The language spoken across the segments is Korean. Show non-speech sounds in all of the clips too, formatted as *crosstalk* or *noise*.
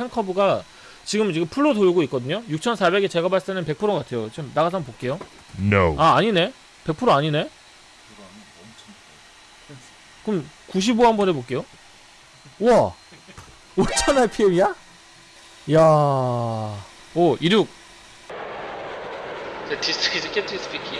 fan curve가 지금 지금 full로 돌고 있거든요. 6400이 제가 봤을 때는 100% 같아요. 좀 나가서 한번 볼게요. No. 아 아니네. 100% 아니네. 그럼 95 한번 해볼게요. 우와. 5000 RPM이야? 이야? 오 26 this is captain speaking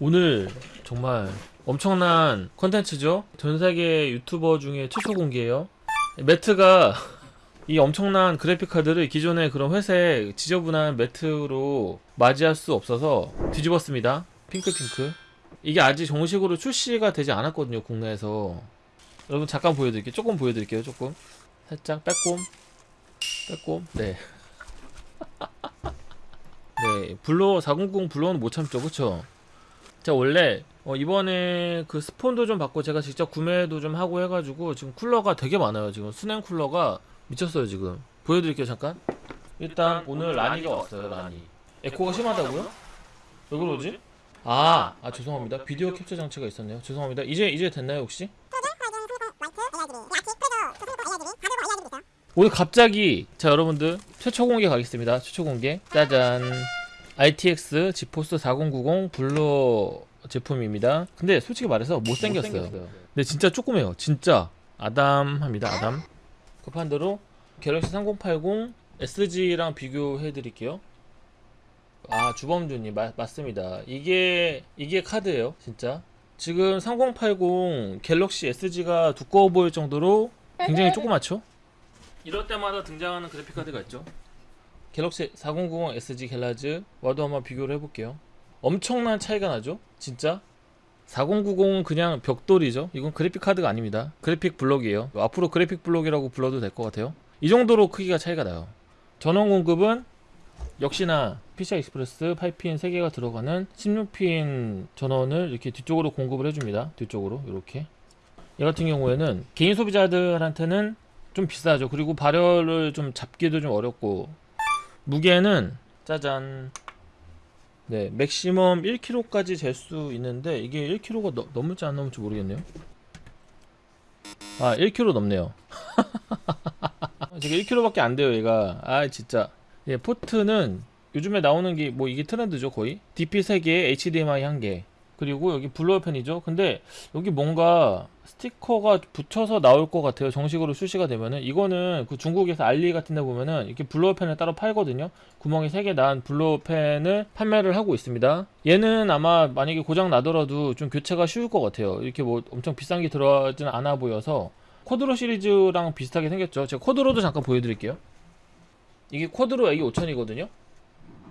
오늘 정말 엄청난 컨텐츠죠? 전 세계 유튜버 중에 최초 공개예요. 매트가 이 엄청난 그래픽카드를 기존의 그런 회색 지저분한 매트로 맞이할 수 없어서 뒤집었습니다. 핑크핑크. 이게 아직 정식으로 출시가 되지 않았거든요 국내에서. 여러분 잠깐 보여드릴게요. 조금 보여드릴게요 조금. 살짝 빼꼼. 빼꼼. 네. *laughs* 네, 블로 400 블로는 못 참죠, 그쵸? 제가 원래 어, 이번에 그 스폰도 좀 받고 제가 직접 구매도 좀 하고 해가지고 지금 쿨러가 되게 많아요. 지금 수냉 쿨러가 미쳤어요 지금. 보여드릴게요 잠깐. 일단 오늘 라니가 왔어요 라니. 에코가 심하다고요? 왜 그러지? 아, 아 죄송합니다. 비디오 캡처 장치가 있었네요. 죄송합니다. 이제 이제 됐나요 혹시? 오늘 갑자기 자 여러분들 최초 공개 가겠습니다. 최초 공개 짜잔 RTX 지포스 4090 blower 제품입니다. 근데 솔직히 말해서 못생겼어요. 근데 진짜 조그매요. 진짜 아담합니다. 아담. 급한 대로 갤럭시 3080 SG랑 비교해 드릴게요. 아 주범주님 마- 맞습니다. 이게 이게 카드예요. 진짜. 지금 3080 갤럭시 SG가 두꺼워 보일 정도로 굉장히 조그맣죠? 이럴 때마다 등장하는 그래픽 카드가 있죠. 갤럭시 4090 SG GALAX와도 한번 비교를 해볼게요. 엄청난 차이가 나죠? 진짜? 4090은 그냥 벽돌이죠. 이건 그래픽 카드가 아닙니다. 그래픽 블록이에요. 앞으로 그래픽 블록이라고 불러도 될 것 같아요. 이 정도로 크기가 차이가 나요. 전원 공급은 역시나 PCI Express 8핀 3개가 들어가는 16핀 전원을 이렇게 뒤쪽으로 공급을 해줍니다. 뒤쪽으로 이렇게. 얘 같은 경우에는 개인 소비자들한테는 좀 비싸죠. 그리고 발열을 좀 잡기도 좀 어렵고 무게는 짜잔 네 맥시멈 1kg까지 잴 수 있는데 이게 1kg가 넘, 넘을지 안 넘을지 모르겠네요. 아 1kg 넘네요. *laughs* 지금 1kg밖에 안 돼요 얘가. 아 진짜. 예 포트는 요즘에 나오는 게 뭐 이게 트렌드죠 거의? DP 3개 HDMI 1개 그리고 여기 blower 팬이죠. 근데 여기 뭔가 스티커가 붙여서 나올 것 같아요. 정식으로 출시가 되면은. 이거는 그 중국에서 알리 같은 데 보면은 이렇게 blower 팬을 따로 팔거든요. 구멍이 3개 난 blower 팬을 판매를 하고 있습니다. 얘는 아마 만약에 고장 나더라도 좀 교체가 쉬울 것 같아요. 이렇게 뭐 엄청 비싼 게 들어가지는 않아 보여서. Quadro 시리즈랑 비슷하게 생겼죠. 제가 Quadro도 잠깐 보여드릴게요. 이게 Quadro A5000이거든요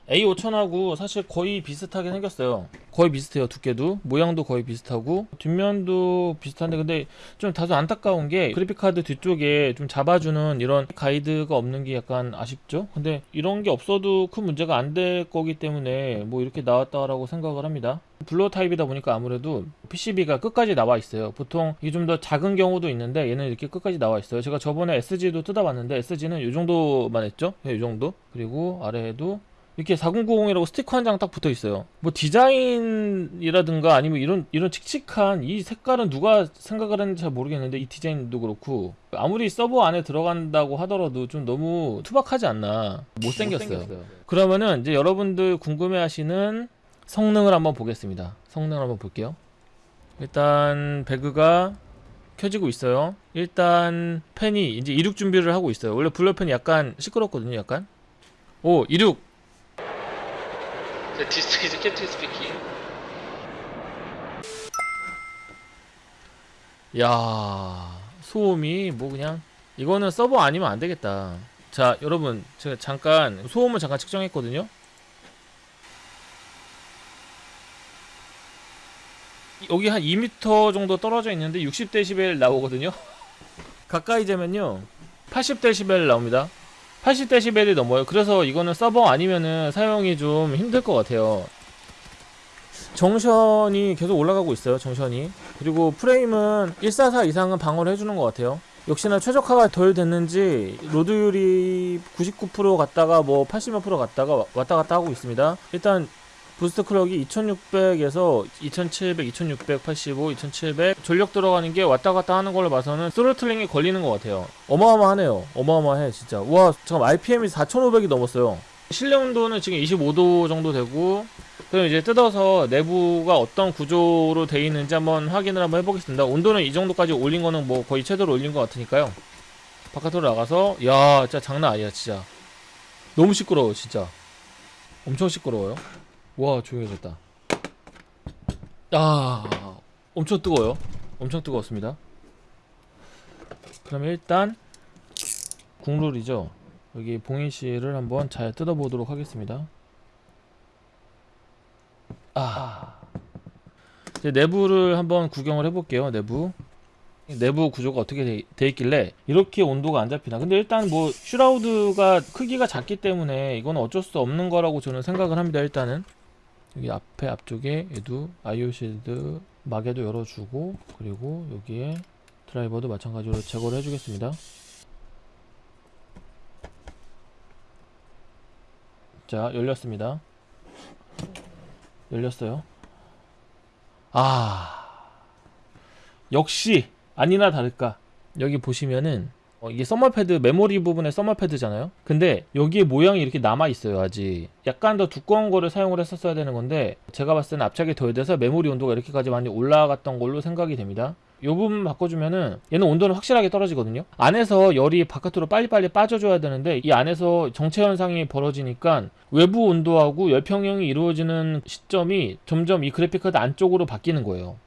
A5000하고 사실 거의 비슷하게 생겼어요. 거의 비슷해요 두께도. 모양도 거의 비슷하고 뒷면도 비슷한데 근데 좀 다소 안타까운 게 그래픽카드 뒤쪽에 좀 잡아주는 이런 가이드가 없는 게 약간 아쉽죠? 근데 이런 게 없어도 큰 문제가 안 될 거기 때문에 뭐 이렇게 나왔다라고 생각을 합니다. blower 타입이다 보니까 아무래도 PCB가 끝까지 나와 있어요. 보통 이게 좀 더 작은 경우도 있는데 얘는 이렇게 끝까지 나와 있어요. 제가 저번에 SG도 뜯어봤는데 SG는 이 정도만 했죠? 네, 이 정도. 그리고 아래에도 이렇게 4090이라고 스티커 한 장 딱 붙어 있어요. 뭐 디자인이라든가 아니면 이런 이런 칙칙한 이 색깔은 누가 생각을 했는지 잘 모르겠는데 이 디자인도 그렇고 아무리 서버 안에 들어간다고 하더라도 좀 너무 투박하지 않나 못생겼어요. 그러면은 이제 여러분들 궁금해 하시는 성능을 한번 보겠습니다. 성능을 한번 볼게요. 일단 배그가 켜지고 있어요. 일단 펜이 이제 이륙 준비를 하고 있어요. 원래 블러펜이 약간 시끄럽거든요. 약간 오 이륙 this is captain speaking. 야 소음이 뭐 그냥 이거는 서버 아니면 안 되겠다. 자 여러분 제가 잠깐 소음을 잠깐 측정했거든요. 여기 한 2m 정도 떨어져 있는데 60dB 나오거든요. *laughs* 가까이 재면요 80dB 나옵니다 80dB이 넘어요. 그래서 이거는 서버 아니면은 사용이 좀 힘들 것 같아요. junction이 계속 올라가고 있어요. junction이. 그리고 프레임은 144 이상은 방어를 해주는 것 같아요. 역시나 최적화가 덜 됐는지 load율이 99% 갔다가 뭐 80몇 프로 갔다가 왔다 갔다 하고 있습니다. 일단 boost clock이 2600에서 2700, 2685, 2700 전력 들어가는 게 왔다 갔다 하는 걸로 봐서는 throttling이 걸리는 것 같아요. 어마어마하네요. 어마어마해 진짜. 와 잠깐 RPM이 4500이 넘었어요. 실내 온도는 지금 25도 정도 되고 그럼 이제 뜯어서 내부가 어떤 구조로 돼 있는지 한번 확인을 한번 해보겠습니다. 온도는 이 정도까지 올린 거는 뭐 거의 최대로 올린 것 같으니까요. 바깥으로 나가서 야 진짜 장난 아니야 진짜. 너무 시끄러워 진짜. 엄청 시끄러워요. 와 조용해졌다. 아 엄청 뜨거워요. 엄청 뜨거웠습니다. 그러면 일단 국룰이죠. 여기 봉인 씨를 한번 잘 뜯어보도록 하겠습니다. 아 이제 내부를 한번 구경을 해볼게요. 내부 내부 구조가 어떻게 돼, 돼 있길래 이렇게 온도가 안 잡히나 근데 일단 뭐 슈라우드가 크기가 작기 때문에 이건 어쩔 수 없는 거라고 저는 생각을 합니다 일단은 여기 앞에 앞쪽에 얘도 아이오 실드 마개도 열어주고 그리고 여기에 드라이버도 마찬가지로 제거를 해주겠습니다. 자 열렸습니다. 열렸어요. 아 역시 아니나 다를까. 여기 보시면은 어, 이게 서머패드 메모리 부분의 서머패드잖아요? 근데 여기에 모양이 이렇게 남아 있어요 아직. 약간 더 두꺼운 거를 사용을 했었어야 되는 건데 제가 봤을 때는 압착이 덜 돼서 메모리 온도가 이렇게까지 많이 올라갔던 걸로 생각이 됩니다. 이 부분 바꿔주면은 얘는 온도는 확실하게 떨어지거든요? 안에서 열이 바깥으로 빨리빨리 빠져줘야 되는데 이 안에서 정체 현상이 벌어지니까 외부 온도하고 열 평형이 이루어지는 시점이 점점 이 그래픽카드 안쪽으로 바뀌는 거예요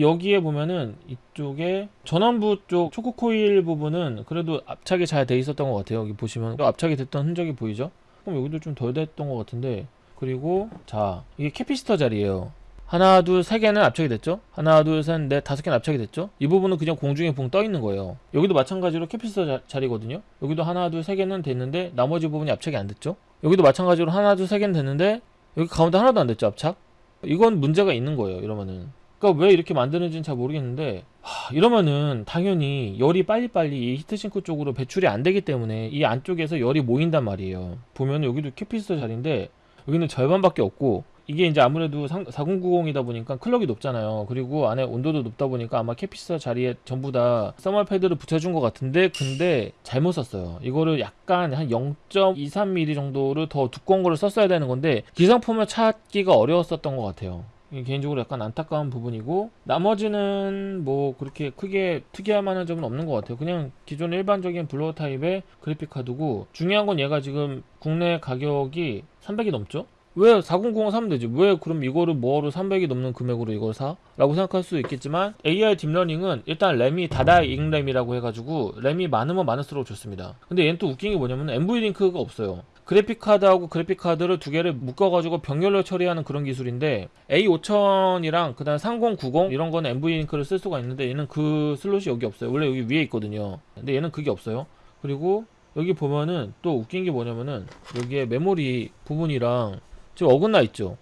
여기에 보면은 이쪽에 전원부 쪽 choke 코일 부분은 그래도 압착이 잘 돼 있었던 것 같아요. 여기 보시면 압착이 됐던 흔적이 보이죠? 그럼 여기도 좀 덜 됐던 것 같은데 그리고 자 이게 capacitor 자리예요. 하나 둘 세 개는 압착이 됐죠? 하나 둘셋넷 다섯 개는 압착이 됐죠? 이 부분은 그냥 공중에 붕 떠 있는 거예요. 여기도 마찬가지로 capacitor 자, 자리거든요. 여기도 하나 둘 세 개는 됐는데 나머지 부분이 압착이 안 됐죠? 여기도 마찬가지로 하나 둘 세 개는 됐는데 여기 가운데 하나도 안 됐죠 압착? 이건 문제가 있는 거예요. 이러면은 그러니까 왜 이렇게 만드는지는 잘 모르겠는데 하, 이러면은 당연히 열이 빨리빨리 이 heat sink 쪽으로 배출이 안 되기 때문에 이 안쪽에서 열이 모인단 말이에요. 보면 여기도 capacitor 자리인데 여기는 절반밖에 없고 이게 이제 아무래도 4090이다 보니까 clock이 높잖아요. 그리고 안에 온도도 높다 보니까 아마 capacitor 자리에 전부 다 thermal 패드를 붙여준 것 같은데 근데 잘못 썼어요. 이거를 약간 한 0.23mm 정도를 더 두꺼운 거를 썼어야 되는 건데 기성품을 찾기가 어려웠었던 것 같아요 개인적으로 약간 안타까운 부분이고 나머지는 뭐 그렇게 크게 특이할 만한 점은 없는 것 같아요. 그냥 기존 일반적인 blower 타입의 그래픽 카드고 중요한 건 얘가 지금 국내 가격이 300이 넘죠? 왜 4090 사면 되지? 왜 그럼 이거를 뭐하러 300이 넘는 금액으로 이걸 사? 라고 생각할 수 있겠지만 AI deep learning은 일단 램이 다다익램이라고 해가지고 램이 많으면 많을수록 좋습니다. 근데 얘는 또 웃긴 게 뭐냐면 NVLink가 없어요 그래픽카드하고 그래픽카드를 두 개를 묶어가지고 병렬로 처리하는 그런 기술인데 A5000이랑 그 다음 3090 이런 거는 NVLink를 쓸 수가 있는데 얘는 그 슬롯이 여기 없어요. 원래 여기 위에 있거든요. 근데 얘는 그게 없어요. 그리고 여기 보면은 또 웃긴 게 뭐냐면은 여기에 메모리 부분이랑 지금 어긋나 있죠.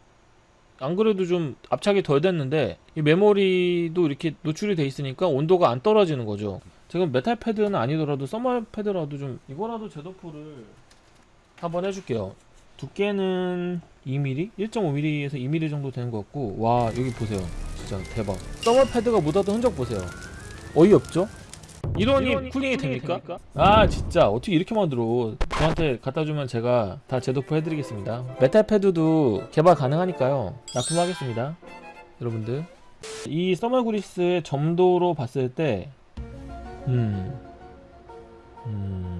안 그래도 좀 압착이 덜 됐는데 이 메모리도 이렇게 노출이 돼 있으니까 온도가 안 떨어지는 거죠. 지금 메탈 패드는 아니더라도 thermal 패드라도 좀 이거라도 재도포를 한번 해줄게요. 두께는 2mm? 1.5mm에서 2mm 정도 되는 것 같고 와 여기 보세요. 진짜 대박. thermal 패드가 묻었던 흔적 보세요. 어이없죠? 이러니, 이러니 cooling이 cooling이 됩니까? 됩니까? 아 진짜. 어떻게 이렇게 만들어? 저한테 갖다 주면 제가 다 재도포 해드리겠습니다. 메탈 패드도 개발 가능하니까요. 납품하겠습니다. 여러분들. 이 thermal 그리스의 점도로 봤을 때 음... 음...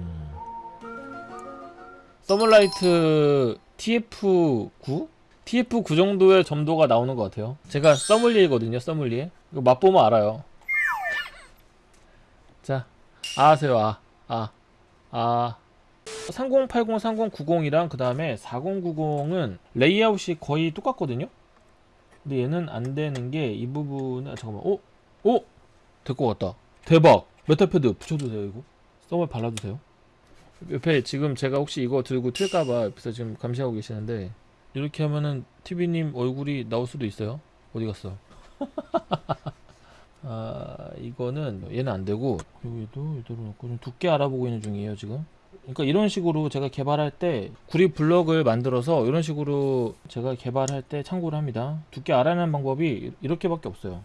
서멀라이트 TF9? TF9 정도의 점도가 나오는 것 같아요. 제가 서멀리에거든요 서멀리에 이거 맛보면 알아요. *laughs* 자 아세요 아 아, 아. 3080, 3090이랑 그 다음에 4090은 레이아웃이 거의 똑같거든요? 근데 얘는 안 되는 게 이 부분은 아, 잠깐만. 오? 오? 될 것 같다. 대박! 메탈 패드 붙여도 돼요 이거. thermal 발라도 돼요 옆에 지금 제가 혹시 이거 들고 튈까봐 옆에서 지금 감시하고 계시는데 이렇게 하면은 TV님 얼굴이 나올 수도 있어요 어디 갔어 *laughs* 아 이거는 얘는 안 되고 여기도 이대로 놓고 좀 두께 알아보고 있는 중이에요 지금 그러니까 이런 식으로 제가 개발할 때 구리 블럭을 만들어서 이런 식으로 제가 개발할 때 참고를 합니다. 두께 알아내는 방법이 이렇게밖에 없어요.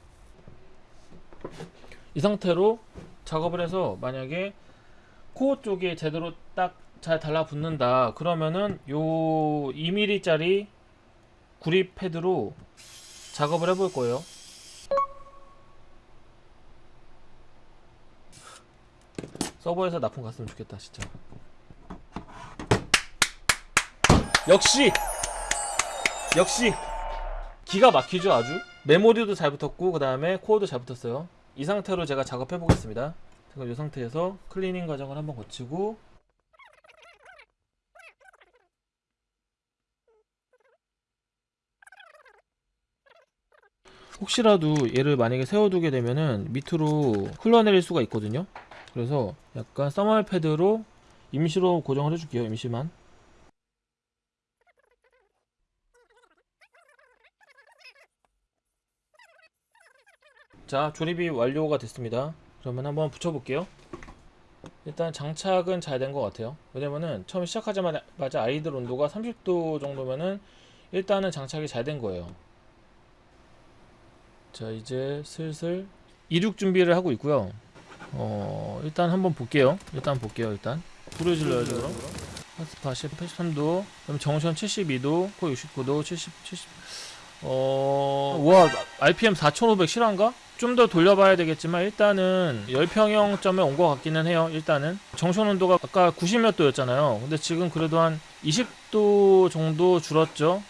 이 상태로 작업을 해서 만약에 코어 쪽에 제대로 딱 잘 달라붙는다. 그러면은 요 2mm 짜리 구리 패드로 작업을 해볼 거예요. 서버에서 납품 갔으면 좋겠다 진짜. 역시! 역시! 기가 막히죠 아주? 메모리도 잘 붙었고 그 다음에 코어도 잘 붙었어요. 이 상태로 제가 작업해 보겠습니다 제가 이 상태에서 클리닝 과정을 한번 거치고 혹시라도 얘를 만약에 세워두게 되면은 밑으로 흘러내릴 수가 있거든요. 그래서 약간 써멀 패드로 임시로 고정을 해줄게요 임시만. 자 조립이 완료가 됐습니다 그러면 한번 붙여볼게요. 일단 장착은 잘 된 것 같아요. 왜냐면은 처음 시작하자마자 아이들 온도가 30도 정도면은 일단은 장착이 잘 된 거예요. 자 이제 슬슬 이륙 준비를 하고 있고요. 어 일단 한번 볼게요. 일단 볼게요 일단. 불을 질러야죠 그럼 하스파 83도 그럼 정션 72도 코 69도 70 70 어... 와 RPM 4500 실화인가? 좀 더 돌려봐야 되겠지만 일단은 열평형점에 온 것 같기는 해요 일단은. 정션 온도가 아까 90몇 도였잖아요. 근데 지금 그래도 한 20도 정도 줄었죠.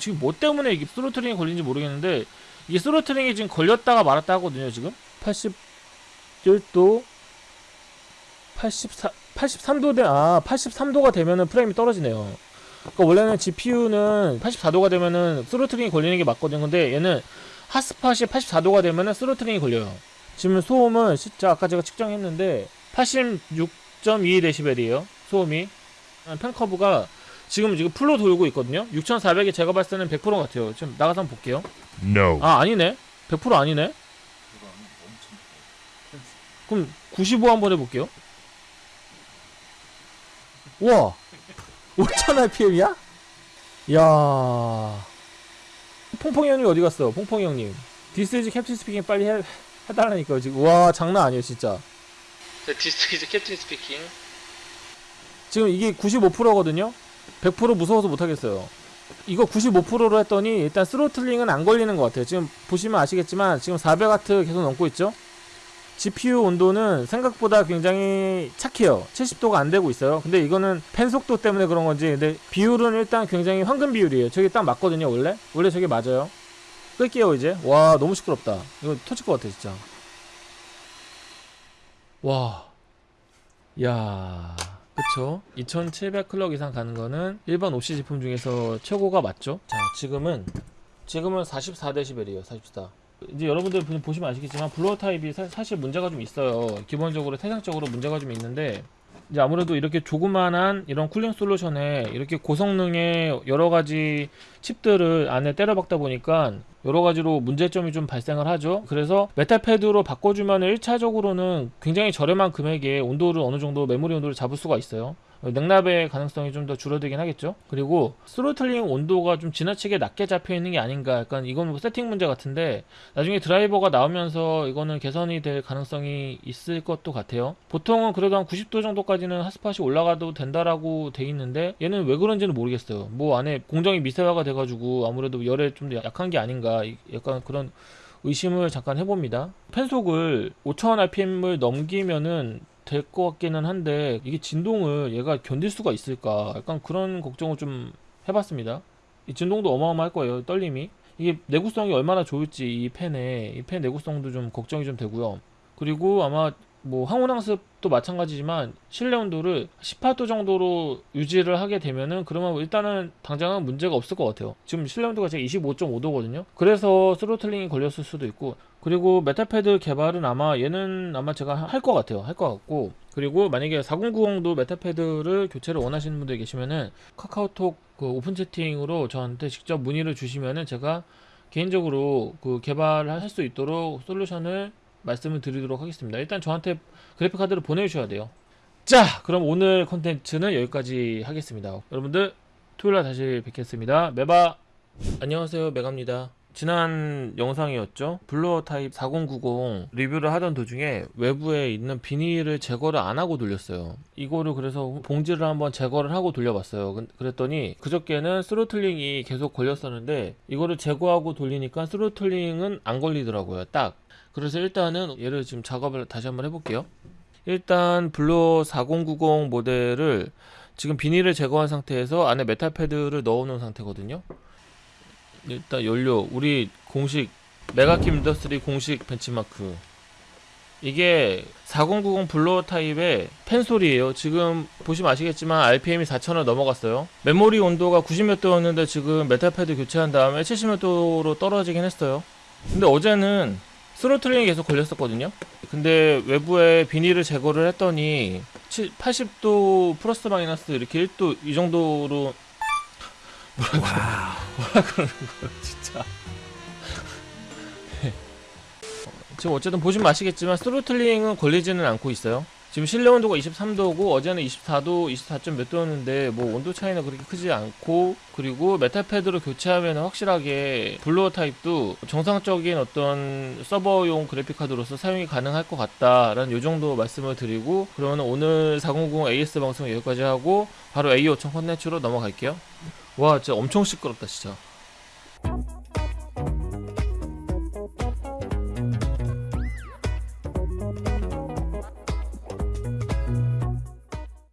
지금 뭐 때문에 이게 throttling이 걸린지 모르겠는데 이게 throttling이 지금 걸렸다가 말았다 하거든요 지금. 81도 84 83도 돼, 아 83도가 되면은 프레임이 떨어지네요. 그러니까 원래는 GPU는 84도가 되면은 throttling이 걸리는 게 맞거든요. 근데 얘는 핫스팟이 84도가 되면은 throttling이 걸려요. 지금 소음은 진짜 아까 제가 측정했는데 86.2dB이에요. 소음이. fan curve가 지금 지금 full로 돌고 있거든요. 6400이 제가 봤을 때는 100% 같아요. 지금 나가서 한번 볼게요. No. 아 아니네. 100% 아니네. 그럼 95 한번 해볼게요. 우와 5000 RPM이야? 야 퐁퐁이 형님 어디 갔어? 퐁퐁이 형님. This is captain speaking 빨리 해, 해달라니까요 지금. 와 장난 아니에요 진짜. This is captain speaking? 지금 이게 95%거든요? 100% 무서워서 못하겠어요. 이거 95%로 했더니 일단 throttling은 안 걸리는 것 같아요. 지금 보시면 아시겠지만 지금 400W 계속 넘고 있죠 GPU 온도는 생각보다 굉장히 착해요. 70도가 안 되고 있어요. 근데 이거는 팬 속도 때문에 그런 건지, 근데 비율은 일단 굉장히 황금 비율이에요. 저게 딱 맞거든요, 원래. 원래 저게 맞아요. 끌게요, 이제. 와, 너무 시끄럽다. 이거 터질 것 같아, 진짜. 와. 야. 그쵸? 2700 clock 이상 가는 거는 일반 OC 제품 중에서 최고가 맞죠? 자, 지금은, 지금은 44dB이에요, 44. 이제 여러분들 보- 보시면 아시겠지만 blower 타입이 사, 사실 문제가 좀 있어요. 기본적으로 태생적으로 문제가 좀 있는데 이제 아무래도 이렇게 조그만한 이런 cooling solution에 이렇게 고성능의 여러 가지 칩들을 안에 때려 박다 보니까 여러 가지로 문제점이 좀 발생을 하죠. 그래서 메탈 패드로 바꿔주면 1차적으로는 굉장히 저렴한 금액에 온도를 어느 정도 메모리 온도를 잡을 수가 있어요. 냉납의 가능성이 좀 더 줄어들긴 하겠죠. 그리고 throttling 온도가 좀 지나치게 낮게 잡혀 있는 게 아닌가. 약간 이건 뭐 세팅 문제 같은데 나중에 드라이버가 나오면서 이거는 개선이 될 가능성이 있을 것도 같아요. 보통은 그래도 한 90도 정도까지는 핫스팟이 올라가도 된다라고 돼 있는데 얘는 왜 그런지는 모르겠어요. 뭐 안에 공정이 미세화가 돼가지고 아무래도 열에 좀더 약한 게 아닌가. 이- 약간 그런 의심을 잠깐 해봅니다. 펜속을 5000 RPM을 넘기면은 될 것 같기는 한데 이게 진동을 얘가 견딜 수가 있을까? 약간 그런 걱정을 좀 해봤습니다. 이 진동도 어마어마할 거예요 떨림이. 이게 내구성이 얼마나 좋을지 이 팬에 이 팬 내구성도 좀 걱정이 좀 되고요. 그리고 아마 뭐 항온항습도 마찬가지지만 실내 온도를 18도 정도로 유지를 하게 되면은 그러면 일단은 당장은 문제가 없을 것 같아요 지금 실내 온도가 제가 25.5도거든요 그래서 throttling이 걸렸을 수도 있고 그리고 메탈 패드 개발은 아마 얘는 아마 제가 할 것 같아요. 할 것 같고 그리고 만약에 4090도 메탈 패드를 교체를 원하시는 분들 계시면은 카카오톡 그 오픈 채팅으로 저한테 직접 문의를 주시면은 제가 개인적으로 그 개발을 할 수 있도록 solution을 말씀을 드리도록 하겠습니다. 일단 저한테 그래픽 카드를 보내주셔야 돼요. 자, 그럼 오늘 컨텐츠는 여기까지 하겠습니다. 여러분들 토요일날 다시 뵙겠습니다. 메바 안녕하세요, 메가입니다. 지난 영상이었죠. blower 타입 4090 리뷰를 하던 도중에 외부에 있는 비닐을 제거를 안 하고 돌렸어요. 이거를 그래서 봉지를 한번 제거를 하고 돌려봤어요. 근- 그랬더니 그저께는 throttling이 계속 걸렸었는데 이거를 제거하고 돌리니까 throttling은 안 걸리더라고요. 딱. 그래서 일단은 얘를 지금 작업을 다시 한번 해볼게요. 일단 blower 4090 모델을 지금 비닐을 제거한 상태에서 안에 메탈 패드를 넣어 놓은 상태거든요. 일단 연료 우리 공식 메가킴 industry 공식 벤치마크 이게 4090 blower 타입의 팬 소리예요 지금 보시면 아시겠지만 RPM이 4000을 넘어갔어요 메모리 온도가 90몇 도였는데 지금 메탈 패드 교체한 다음에 70몇 도로 떨어지긴 했어요 근데 어제는 throttling이 계속 걸렸었거든요 근데 외부에 비닐을 제거를 했더니 80도 플러스 마이너스 이렇게 1도 이 정도로 진짜. *laughs* 지금 어쨌든 보시면 아시겠지만 throttling은 걸리지는 않고 있어요. 지금 실내 온도가 23도고 어제는 24도, 24점 몇 도였는데 뭐 온도 차이는 그렇게 크지 않고 그리고 메탈 패드로 교체하면 확실하게 blower 타입도 정상적인 어떤 서버용 그래픽 카드로서 사용이 가능할 것 같다라는 요 정도 말씀을 드리고 그러면 오늘 4090 AS 방송 여기까지 하고 바로 A5000 컨텐츠로 넘어갈게요. 와 진짜 엄청 시끄럽다 진짜.